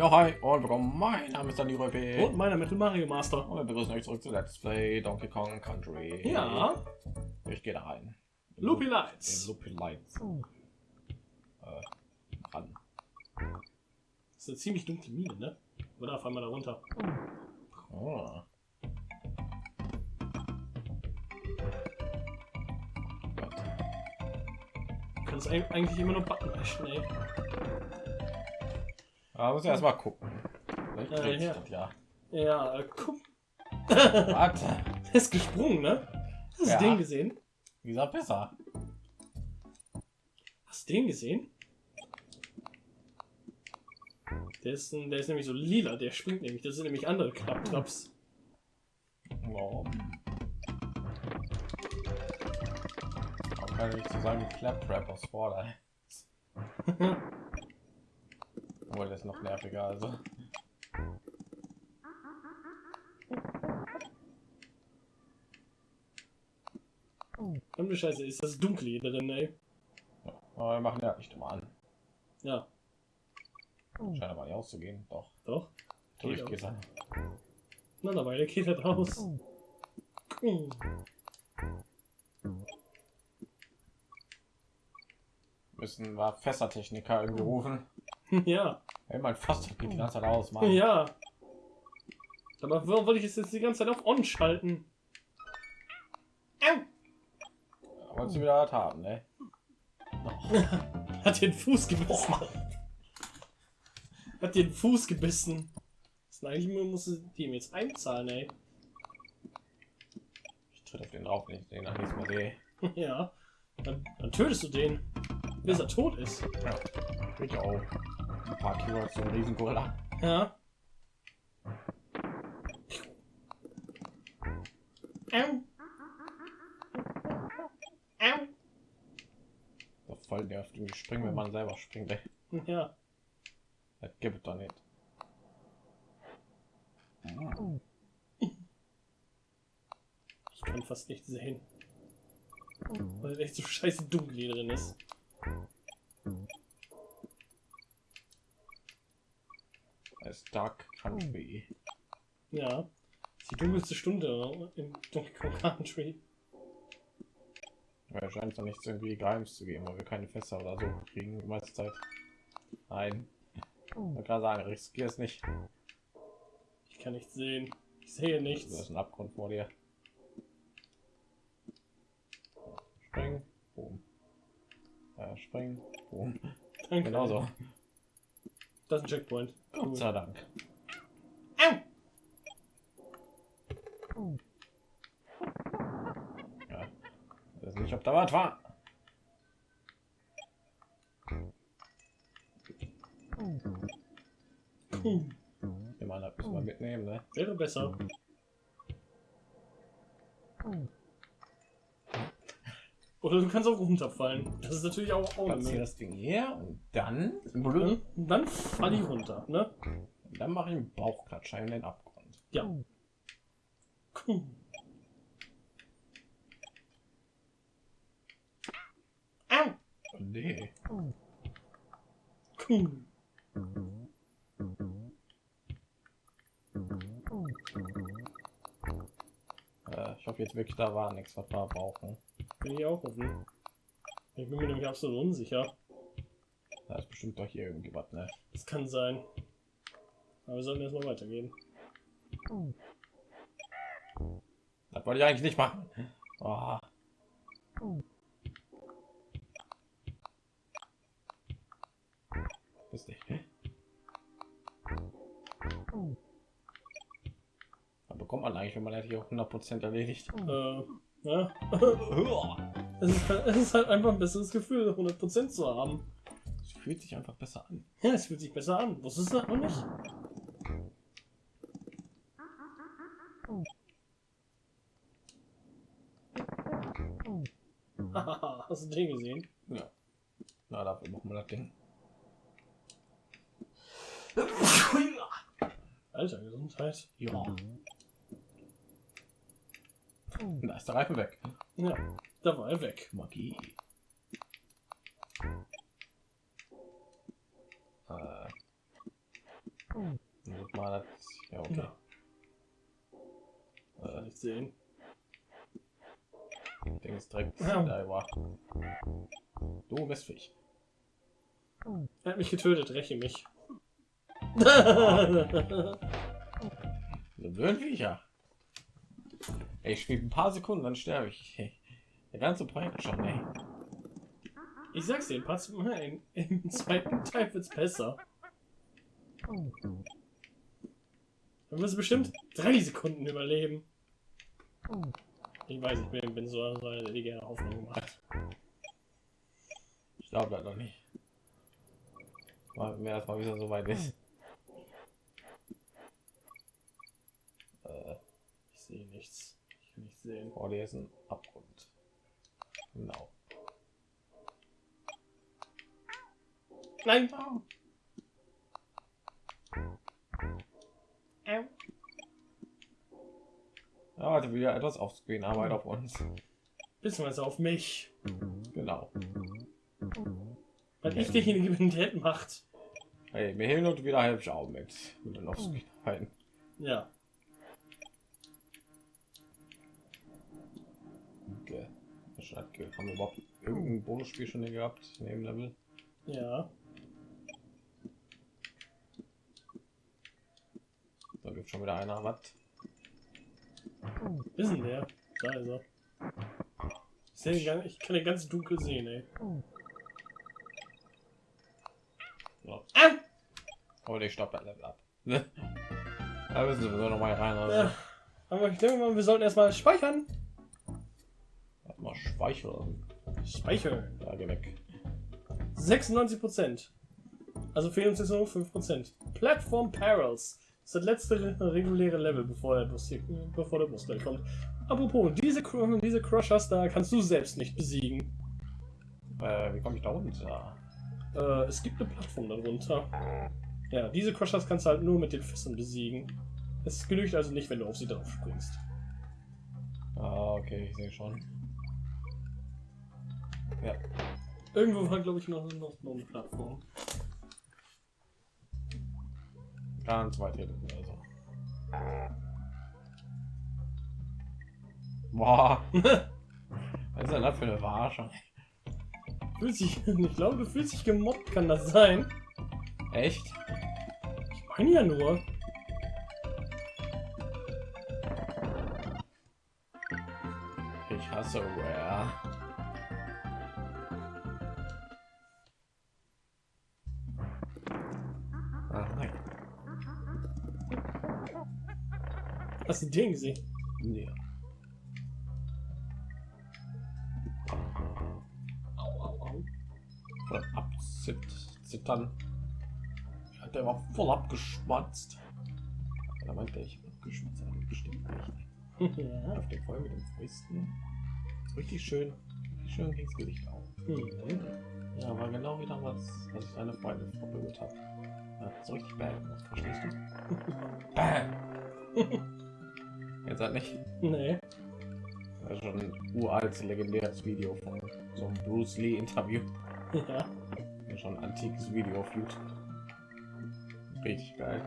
Ja, hi und willkommen. Mein Name ist Dani Röpe. Und meiner Metal Mario Master. Und wir begrüßen euch zurück zu Let's Play Donkey Kong Country. Ja, Ich gehe da rein. In Loopy Loop- Lights. Loopy Lights. Äh, ran. Das ist eine ziemlich dunkle Mine, ne? Oder fahren wir da runter? Oh. Kannst eig- eigentlich immer nur Button ey. Aber muss erst mal gucken. Vielleicht Ja, ja. äh, guck. Was? Der ist gesprungen, ne? Hast du Ja. den gesehen? Wie gesagt, besser. Hast du den gesehen? Der ist, der ist nämlich so lila, der springt nämlich. Das sind nämlich andere Klapptraps. Warum? Warum kann ich zu sagen Claptrap aus Vorder? Obwohl das ist noch nerviger, also. Verdammte Scheiße, ist das dunkel hier drin, ey. Aber wir machen ja nicht mal an. Ja, Scheint aber nicht auszugehen. Doch. doch. Durch Geht geht's an. Na, dabei, der geht halt raus. Hm. Müssen wir Fässertechniker irgendwie rufen. Ja, Hey, mein Fass geht die ganze Zeit aus, Mann. ja. Aber warum wollte ich es jetzt die ganze Zeit auf On schalten? Au! Wolltest du wieder was haben, ne? Hat den Fuß gebissen. Hat den Fuß gebissen. Das ist eigentlich muss die ihm jetzt einzahlen, ey. Ich tritt auf den drauf, wenn ich den nach nächstes Mal sehe. Ja. Dann, dann tötest du den, bis er tot ist. Ja. Ich auch. Ein paar Kilo zum Riesengorilla. Ja. So voll nervt. Irgendwie springen, wenn man selber springt. Ey. Ja. Das gibt es doch nicht. Ich kann fast nicht sehen. Weil echt so scheiße dunkel hier drin ist. Es ist Dark Country. Ja. Das ist die dunkelste Stunde im Donkey Kong Country. Ja, scheint doch nichts irgendwie Geheimes zu geben, weil wir keine Fässer oder so kriegen die meiste Zeit. Nein. Ich wollte gerade sagen, riskier es nicht. Ich kann nichts sehen. Ich sehe nichts. hast einen Abgrund vor dir. Springen. Boom. Ja, springen. Boom. Danke. Genau so. Das ist ein Checkpoint. Gott sei Dank. Au! Ja. Ich weiß nicht, ob da was war. Puh. Immer das müssen wir mitnehmen, ne? Wäre besser. Oder du kannst auch runterfallen. Das ist natürlich auch, auch eine Platziere das Ding hier und dann, Und dann fall ich runter, ne? und dann mache ich einen Bauchklatscher in den Abgrund. Ja. Puh. Au! Nee. Puh. Äh, ich hoffe jetzt wirklich, da war nichts, was wir brauchen. Bin ich auch offen. Ich bin mir nämlich absolut unsicher. Da ist bestimmt doch hier irgendwie was, ne? Das kann sein. Aber wir sollten erstmal weitergehen. Das wollte ich eigentlich nicht machen. Oh. Ist nicht. Was bekommt man eigentlich, wenn man das hier 100% erledigt? Äh, ja. es, ist halt, es ist halt einfach ein besseres Gefühl, 100% zu haben. Es fühlt sich einfach besser an. Ja, es fühlt sich besser an. Wusstest du das noch nicht? Hast du den gesehen? Ja. Na, dafür machen wir das Ding. Alter, Gesundheit. Ja. Ist der Reifen weg. Ja, da war er weg. Magie. Äh, mal das. Ja, okay. Ja. Äh, nicht sehen. Ding ist direkt Ja. da war. Du bist Fisch. Er hat mich getötet, räche mich. Viecher. Ey, ich spiele ein paar Sekunden, dann sterbe ich. Ey, Der ganze Projekt schon, ey. ich sag's dir, pass mal ein. Im zweiten Teil wird's besser. Wirst du bestimmt drei Sekunden überleben. Ich weiß, ich bin, bin so einer, der die gerne Hoffnung macht. Ich glaube das noch nicht. Mal, wenn das mal wieder so weit ist. Äh, Ich sehe nichts. Nichts sehen. vor dir ist ein Abgrund. Genau. Nein! Ja, hatte wieder etwas aufzugehen, Arbeit auf uns. Beziehungsweise auf mich. Genau. Weil ich derjenige bin, der macht. Hey, mir hin und wieder helfe ich auch mit. Mit den Offscreen halten. Ja. Ge- Haben wir überhaupt irgendein Bonusspiel schon hier gehabt? Neben Level? Ja. Da gibt schon wieder einer. Was? Ist denn der? Da ist er. Ich, seh den gan- ich kann den ganz dunkel sehen, ey. Ja. Ah! Oh, der stoppt das Level ab. da müssen wir noch mal rein. Also. Ja. Aber ich denke mal, wir sollten erstmal speichern. Speichern. Speichern. Da geh weg. 96%. Also fehlen uns jetzt nur noch 5%. Platform Perils. Das ist das letzte reguläre Level, bevor der Bus, hier, bevor der Bus gleich kommt. Apropos, diese, diese Crushers da kannst du selbst nicht besiegen. Äh, wie komme ich da runter? Äh, es gibt eine Plattform darunter. Ja, diese Crushers kannst du halt nur mit den Füßen besiegen. Es genügt also nicht, wenn du auf sie drauf springst. Ah, okay, ich sehe schon. Ja, Irgendwo war, glaube ich, noch, noch, noch eine Plattform. ganz weit hinten. Also. Boah. Was ist denn das für eine Verarsche? Fühlt sich, ich glaube, du fühlst dich gemobbt, kann das sein? Echt? Ich meine ja nur. Ich hasse Rare. Hast du den gesehen? Nee. Au, au, au. Voll abzittern. Ja, der war voll abgeschmatzt. Da meinte ich abgeschmatzt, aber bestimmt nicht. ja. Auf den voll mit den Fäusten. Richtig schön. Richtig schön ging's Gesicht auf. Mhm. Ja, war genau wie damals, als ich eine Freundin verprügelt habe. Hat so richtig bad verstehst du? Bam! Jetzt halt nicht. Nee. Das ist schon ein uraltes, legendäres Video von so einem Bruce Lee Interview. Ja. Das ist schon ein antikes Video auf YouTube. Richtig geil.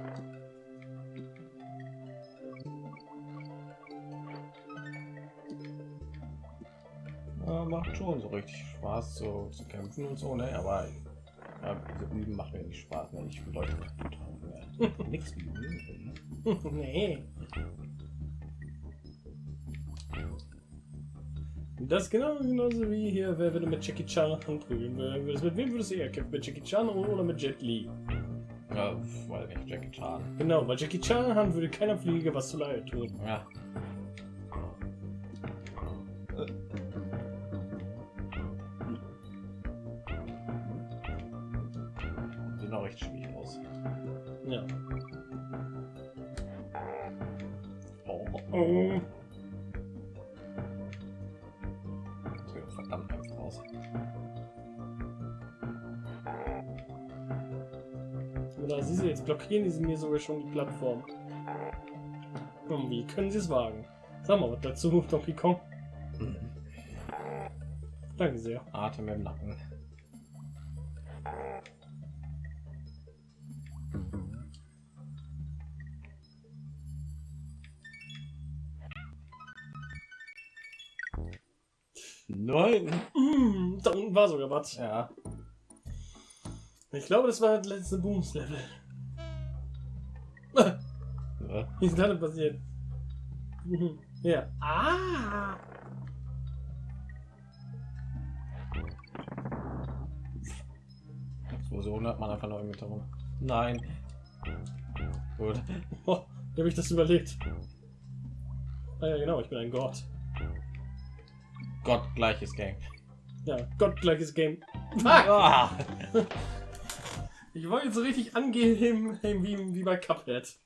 Ja, macht schon so richtig Spaß zu, zu kämpfen und so, ne? Aber ja, diese Üben macht mir nicht Spaß, ne? Ich will Leute kaputt hauen. Ne? Nix üben. nee. Das genau genauso wie hier, wer würde mit Jackie Chan prügeln würdest. Mit wem würdest du eher kämpfen? Mit Jackie Chan oder mit Jet Li? Ja, weil nicht Jackie Chan. Genau, weil Jackie Chan haben würde keiner Fliege was zu leid tun. Ja. Sieht auch recht schwierig aus. Ja. Oh, Oh. jetzt blockieren sie mir sogar schon die Plattform. Und wie können sie es wagen? Sag mal was dazu, Donkey Kong. Danke sehr. Atem im Nacken. Nein! Mmh, da unten war sogar was. Ja. Ich glaube, das war das letzte Booms-Level. Wie ist das denn passiert? Ja. Ah! Explosion hat man einfach noch im Hintergrund. Nein. Gut. Oh, wie habe ich das überlegt? Ah ja, genau, ich bin ein Gott. Gott, gleiches Game. Ja, gottgleiches Game. Fuck! Ah. Ich wollte jetzt so richtig angehen wie, wie bei Cuphead.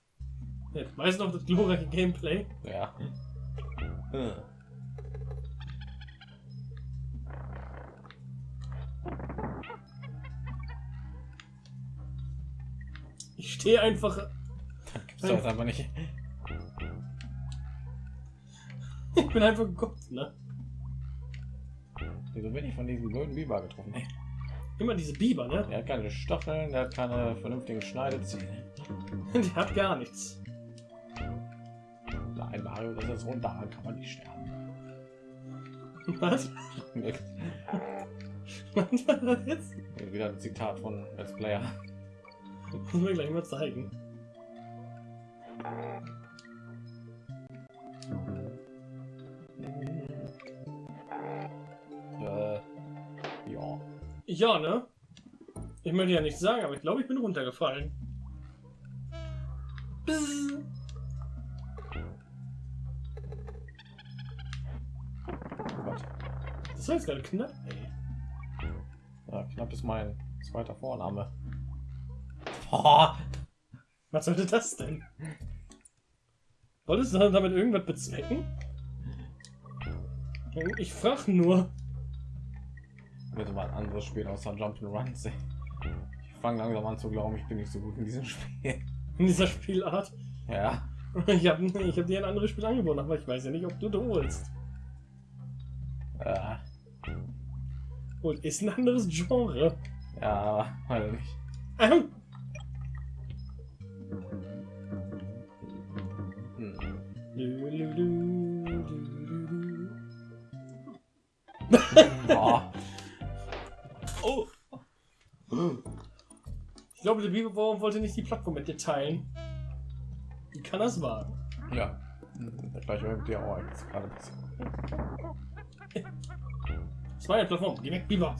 Ja, weißt du noch das glorreiche Gameplay? Ja. Hm. Ich stehe einfach. Gibt's doch einfach nicht. Ich bin einfach Gott, ne? Wieso bin ich von diesem golden Biber getroffen? Ey, Immer diese Biber, ne? Der hat keine Stacheln, der hat keine vernünftigen Schneidezähne. Die hat gar nichts. Nein, Mario, das ist runter, dann kann man nicht sterben. Was? Was war das jetzt? Wieder ein Zitat von Let's Player. Muss mir gleich mal zeigen. Äh, ja. Ja, ne? Ich möchte ja nichts sagen, aber ich glaube, ich bin runtergefallen. Bzzz. Das jetzt gerade knapp, ey. Ja, knapp ist mein zweiter Vorname. Oh, Was sollte das denn? Wolltest du damit irgendwas bezwecken? Ich frage nur. bitte mal ein anderes Spiel außer Jump'n'Runs. ey. Ich fange langsam an zu glauben, ich bin nicht so gut in diesem Spiel. In dieser Spielart. Ja. Ich habe ich hab dir ein anderes Spiel angeboten, aber ich weiß ja nicht, ob du du holst. Und ist ein anderes Genre. ja, weiß nicht. Ähm, Hm. Oh. Ich glaube, der Bibelbauer wollte nicht die Plattform mit dir teilen. Wie kann das wagen? Ja. Der gleiche mit dir auch jetzt gerade. ein bisschen. Das war Plattform. Geh weg, Biber.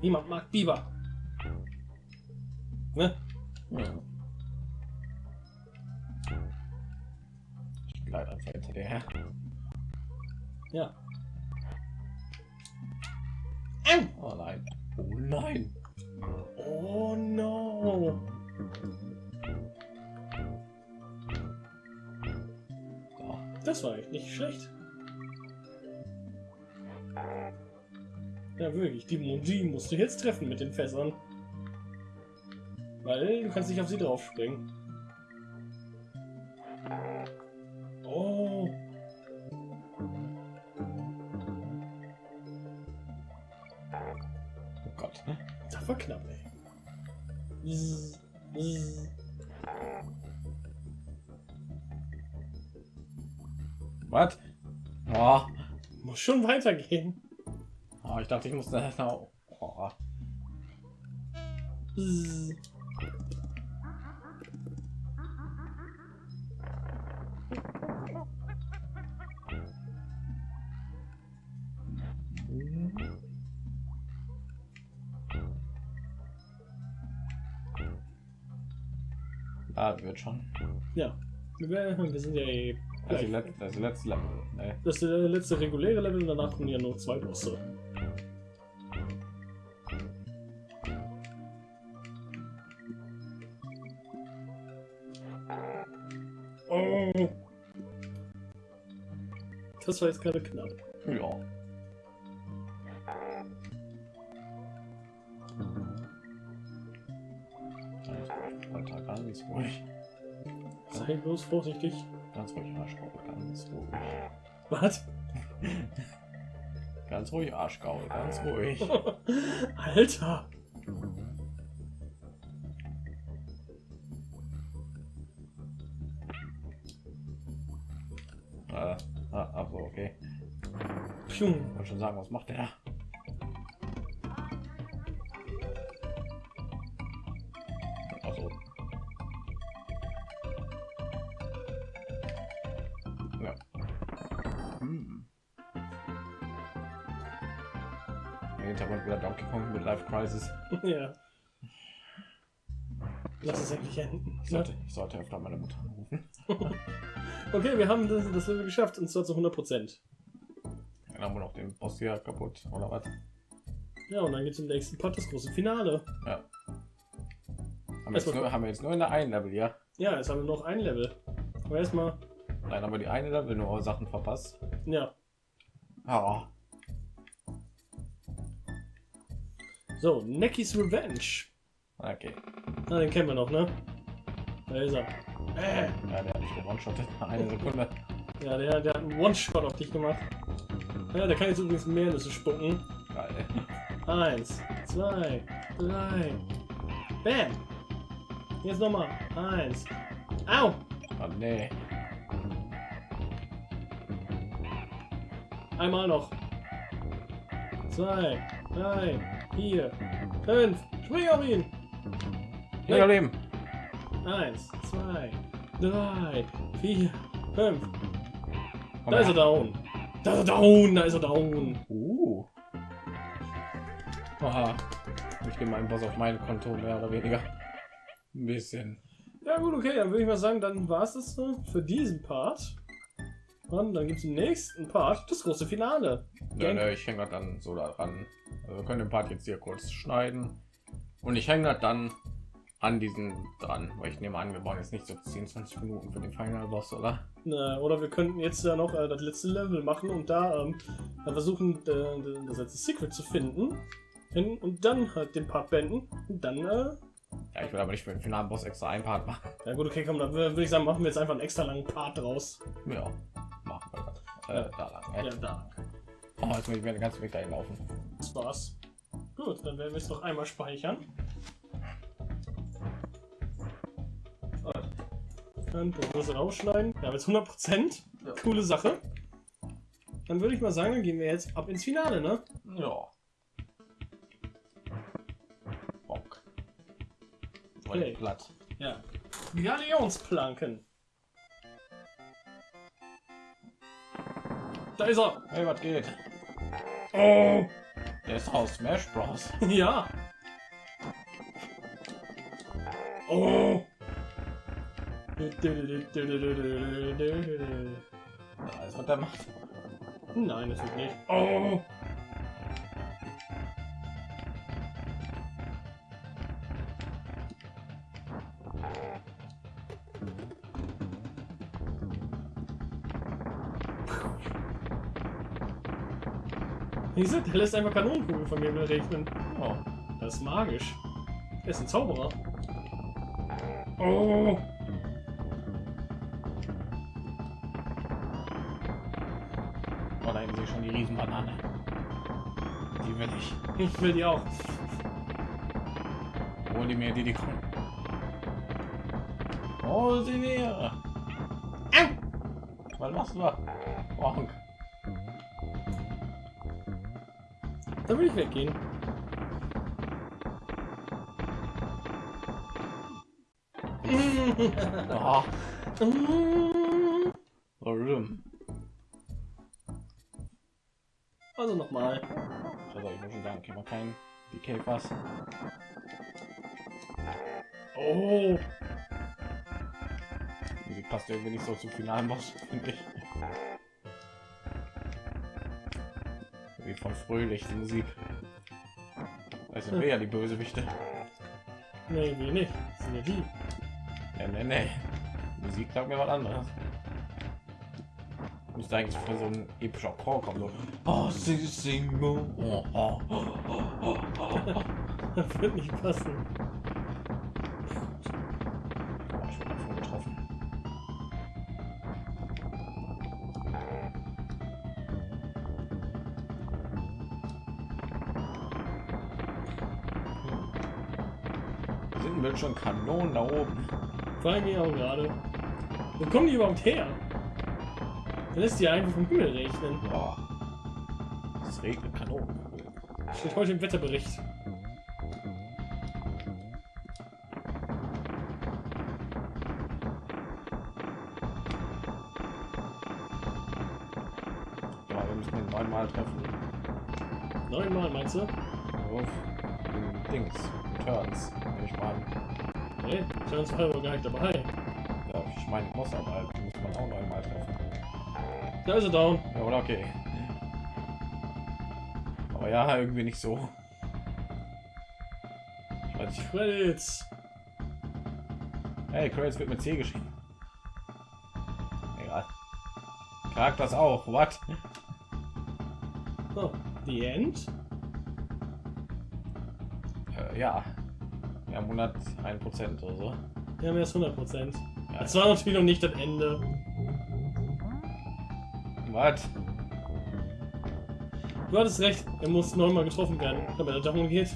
Niemand mag Biber. Ne? Ja. Ich gleite einfach hinter dir her. Ja. Oh nein. Oh nein. Oh no. Das war echt nicht schlecht. Ja, wirklich. Die Mundi musst du jetzt treffen mit den Fässern. Weil du kannst nicht auf sie draufspringen. Oh. Oh Gott. Das war knapp, ey. Bzz, bzz. Was? Oh. Muss schon weitergehen. Oh, ich dachte, ich musste. Oh. Bzz. Ah, wird schon. Ja. Wir, sind ja eh Das ist, gleich. let, das letzte Level. Nee. Das ist der letzte reguläre Level danach kommen ja nur zwei Bosse. Das war jetzt gerade knapp. Ja. Weiter, ganz ruhig. Sei bloß vorsichtig. Ganz ruhig, Arschgaul. Ganz ruhig. Was? Ganz ruhig, Arschgaul. Ganz ruhig. Alter! Äh, ah, ach so, okay. Ich wollte schon sagen, was macht der? Also. Ja. Hm. Im Hintergrund wieder Donkey Kong mit Life Crisis. ja. Lass es endlich enden. Ich sollte, ich sollte öfter meine Mutter anrufen. Okay, wir haben das, das Level geschafft und zwar zu 100 Prozent. Dann haben wir noch den Boss hier kaputt, oder was? Ja, und dann geht's im nächsten Part das große Finale. Ja. Haben wir, jetzt nur, haben wir jetzt nur in der einen Level, ja? Ja, jetzt haben wir noch ein Level. Aber erstmal, Nein, haben wir die eine Level nur Sachen verpasst. ja. Ah, So, Necky's Revenge. okay. Na, den kennen wir noch, ne? Da ist er. Äh. Ja, der hat mich gewonshottet. Eine Sekunde. Ja, der, der hat einen One-Shot auf dich gemacht. Ja, der kann jetzt übrigens mehr Nüsse spucken. Geil. Eins, zwei, drei. Bam! Jetzt nochmal. Eins. Au! Ah, nee. Einmal noch. Zwei, drei, vier, fünf. Spring auf ihn! Ja, Leben. Eins, zwei, drei, vier, fünf. Komm Da ist er down. Da ist er down, da ist er down. Uh. Aha. Ich nehme meinen Boss auf mein Konto, mehr oder weniger. Ein bisschen. Ja gut, okay, dann würde ich mal sagen, dann war es das für diesen Part. Und dann gibt es im nächsten Part das große Finale. Ja, Gang- ne, ich hänge dann so daran. Also wir können den Part jetzt hier kurz schneiden. Und ich hänge dann an diesen dran. Weil ich nehme an, wir brauchen jetzt nicht so 10, 20 Minuten für den Final Boss, oder? Äh, oder wir könnten jetzt ja noch äh, das letzte Level machen und da ähm, dann versuchen, äh, das letzte Secret zu finden. Hin und dann halt den Part beenden. Und dann, äh, Ja, ich will aber nicht für den finalen Boss extra einen Part machen. ja gut, okay, komm, dann wür- würde ich sagen, machen wir jetzt einfach einen extra langen Part draus. Ja, machen wir das. Äh, da lang. Ja, Ja. da. Oh, jetzt muss ich mir den ganzen Weg dahin laufen. Das war's. Gut, dann werden wir es noch einmal speichern. Dann das rausschneiden. Wir haben jetzt 100%. Ja. Coole Sache. Dann würde ich mal sagen, dann gehen wir jetzt ab ins Finale, ne? Ja. Bock. Voll Okay. platt. Ja. Galionsplanken. Da ist er. Hey, was geht? Oh. Der ist aus Smash Bros. Ja. Oh. Ist was der macht. Nein, natürlich nicht. Oh. Du, der lässt einfach Kanonenkugeln von mir regnen. Oh. Das ist magisch. Er ist ein Zauberer. Oh. Die Riesenbanane. Die will ich. Ich will die auch. Hol die mir, die die kommen. Hol sie mir. Was machst du da? Bonk. Da will ich weggehen. Ah, Also ich muss schon sagen, kann man kein DK Fass. Oh. Die passt irgendwie nicht so zum finalen Boss, finde ich. Wie von fröhlich die Musik. Das sind wir ja die Bösewichte. Nee, wir nicht. Das sind ja die. Nee, nee, nee. Musik sagt mir was anderes. Müsste eigentlich für so ein epischer Chor kommen. So. Oh, sie sing, oh, oh, oh, oh. Das wird nicht passen. Oh, ich wurde davon getroffen. Sind wir schon Kanonen da oben? Fragen wir auch gerade. Wo kommen die überhaupt her? Lässt die einfach vom Himmel rechnen. Ja. Es regnet Kanonenkugel. Steht heute im Wetterbericht. Ja, wir müssen den neunmal treffen. Neunmal meinst du? Auf Dings. Turns. Ich meine, Nee, Turns war aber gar nicht dabei. ja, ich meine, muss aber, die muss man auch treffen. Da ist er down. Ja, oder okay. Aber ja, irgendwie nicht so. Ich weiß nicht. Credits. Hey, Credits wird mit C geschrieben. Egal. Charakters auch. What? Oh, the end? Äh, ja. Wir haben 101 Prozent oder so. Wir haben erst 100 Prozent. Ja. Das war natürlich noch nicht das Ende. Was? Du hattest recht, er muss neunmal getroffen werden, damit er darum geht.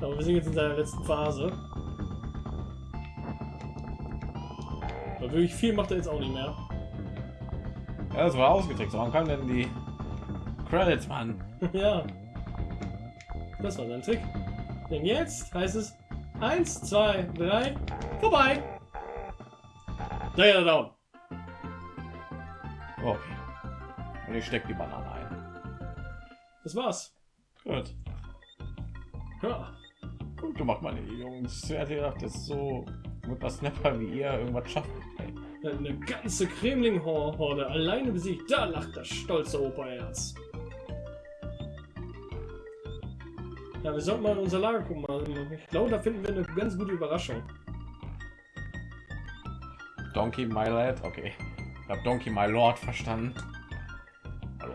Aber wir sind jetzt in seiner letzten Phase. Aber wirklich viel macht er jetzt auch nicht mehr. Ja, das war ausgetrickst. Warum kamen denn die Credits, Mann? ja. Das war sein Trick. Denn jetzt heißt es 1, 2, 3, vorbei. Da ist er down. Und ich steck die Banane ein. Das war's. Gut. Ja. Gut gemacht, meine Jungs. Ich hätte gedacht, dass so mit was Snapper wie ihr irgendwas schafft. Eine ganze Kremling-Horde alleine besiegt. Da lacht das stolze Operherz. Ja, wir sollten mal in unser Lager gucken. Ich glaube, da finden wir eine ganz gute Überraschung. Donkey My Lad. Okay. Ich habe Donkey My Lord verstanden.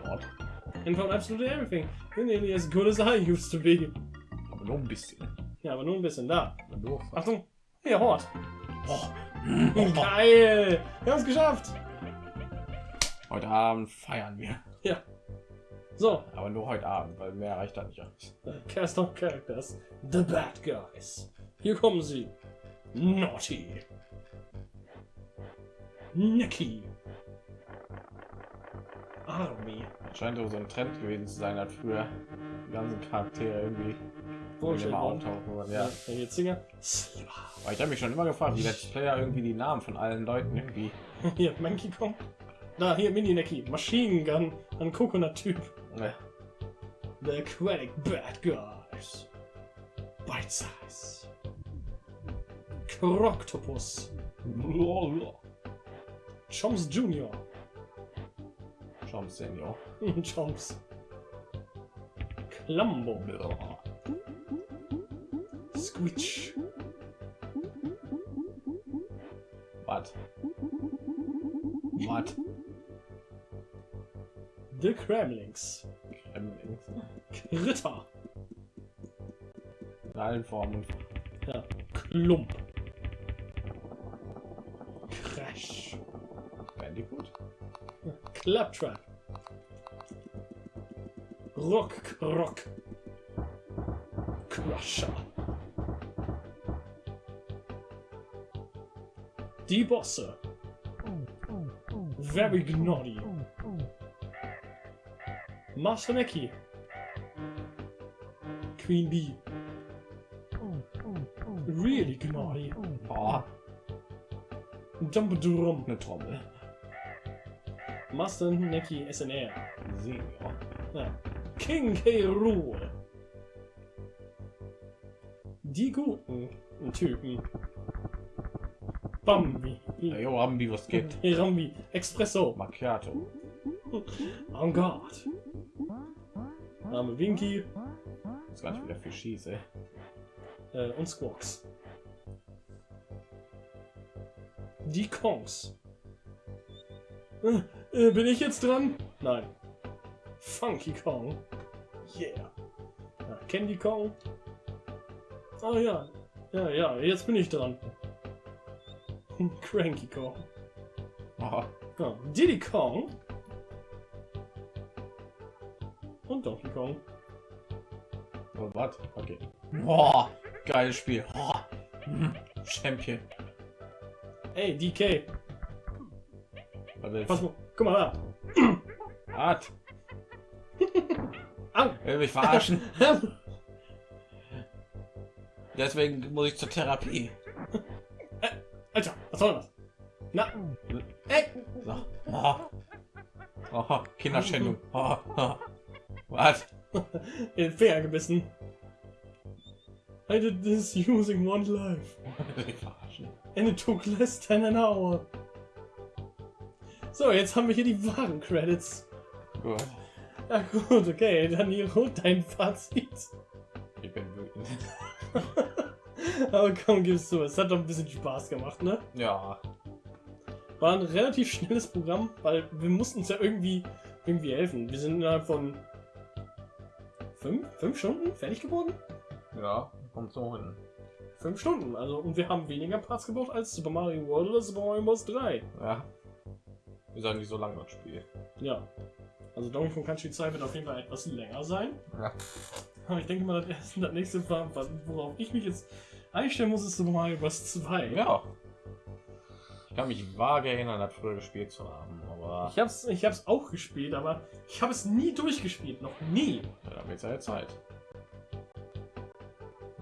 Lord. And from absolutely everything. Nearly as good as I used to be. Aber nur ein bisschen. Ja, aber nur ein bisschen da. Achtung. Hier, Hort. oh. Geil. Wir haben es geschafft. Heute Abend feiern wir. Ja. So, Aber nur heute Abend, weil mehr reicht da nicht aus. Cast of Characters. The Bad Guys. Hier kommen sie. Naughty. Nicky. Army. Scheint so ein Trend gewesen zu sein, hat früher die ganzen Charaktere irgendwie immer worden. auftauchen. Und Ja. ja. Singer. Slipper. Aber ich habe mich schon immer gefragt, wie Let's Player irgendwie die Namen von allen Leuten irgendwie. Hier, Monkey Kong. Da, hier, Mini Nicky. Machine Gun. Ein Coconut-Typ. Ne, The Aquatic Bad Guys. Bite Size. Croctopus. Choms Junior. Schaum Senior. Chomps. Clambo. Squitch. Was? Was? The Kremlings. Gremlins. Ritter. In allen Formen. Ja. Klump. Claptrap. Rock, rock. Crusher. Debosser. Very gnarly. Master Mickey, Queen Bee. Really gnarly. Ah. Dump drum. Eine Trommel. Master Neki SNR. Senior. Ja. King K. Rool. Die guten Typen. Bambi. Ja, jo, haben die was geht. Rambi. Expresso. Macchiato. En garde. Name Winky Das ist gar nicht wieder für schieße. äh, und Squawks. Die Kongs. Äh, bin ich jetzt dran? Nein. Funky Kong. Yeah. Ja, Candy Kong. Oh ja. Ja, ja, jetzt bin ich dran. Cranky Kong. Oh, Ja, Diddy Kong. Und Donkey Kong. oh, was? Okay. Boah, geiles Spiel. Boah. Hm, Champion. Ey, DK. Was Pass mal. Guck mal da. Art. Au! Will mich verarschen. Deswegen muss ich zur Therapie. Alter, was soll das? Na, ey! So. Oh. Oh, Kinderschändung. Oh, oh. Was? In Finger gebissen. I did this using one life. Will mich verarschen. And it took less than an hour. So, jetzt haben wir hier die wahren Credits. Gut. Ja gut, okay, Danilo, dein Fazit. Ich bin wütend. Aber komm, gib's zu, es hat doch ein bisschen Spaß gemacht, ne? Ja. War ein relativ schnelles Programm, weil wir mussten uns ja irgendwie, irgendwie helfen. Wir sind innerhalb von fünf, fünf Stunden fertig geworden? Ja, kommt so hin. Fünf Stunden, also und wir haben weniger Parts gebraucht als Super Mario World oder Super Mario Bros. 3. Ja. Wir sagen nicht so lange das Spiel. Ja. Also Donkey Kong Country 2 wird auf jeden Fall etwas länger sein. Ja. Aber ich denke mal, das erste das nächste, was- worauf ich mich jetzt einstellen muss, ist Super Mario Bros. 2. Ja. Ich kann mich vage erinnern, das früher gespielt zu haben, aber Ich hab's, ich hab's auch gespielt, aber ich habe es nie durchgespielt. Noch nie. ja, da wird ja Zeit.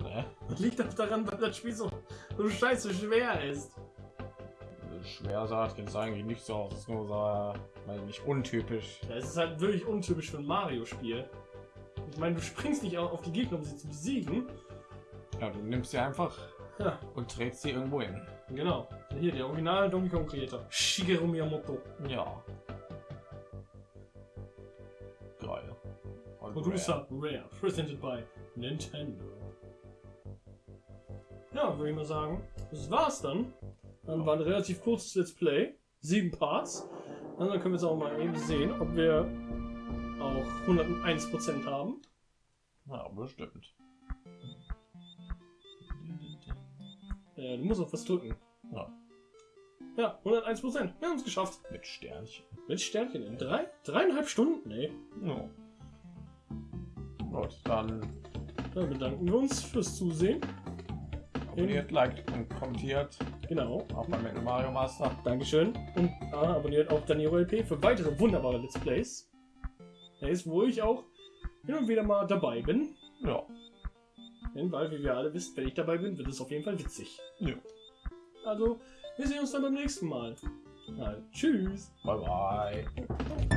Ne? Das liegt auch daran, weil das Spiel so, so scheiße schwer ist. Schwer sagt jetzt eigentlich nicht so aus, es ist nur so, meine nicht untypisch. Ja, es ist halt wirklich untypisch für ein Mario-Spiel. Ich meine, du springst nicht auf die Gegner, um sie zu besiegen. Ja, du nimmst sie einfach Ja, und trägst sie irgendwo hin. genau. Hier, der originale Donkey Kong Creator. Shigeru Miyamoto. Ja. Geil. Und Producer Rare. Presented by Nintendo. Ja, würde ich mal sagen, das war's dann. Dann war ein relativ kurzes Let's Play. Sieben Parts. Und dann können wir jetzt auch mal eben sehen, ob wir auch 101% haben. Ja, bestimmt. Äh, du musst auf was drücken. Ja. Ja, 101%. Wir haben es geschafft. Mit Sternchen. Mit Sternchen in drei, dreieinhalb Stunden, ey. Ja. Gut, dann Dann bedanken wir uns fürs Zusehen. Abonniert, liked und kommentiert. Genau. Auch bei Metal Mario Master. Dankeschön. Und ah, abonniert auch Danilo LP für weitere wunderbare Let's Plays. Plays, wo ich auch hin und wieder mal dabei bin. Ja. Denn, weil, wie wir alle wissen, wenn ich dabei bin, wird es auf jeden Fall witzig. ja. Also, wir sehen uns dann beim nächsten Mal. Also, tschüss. Bye bye.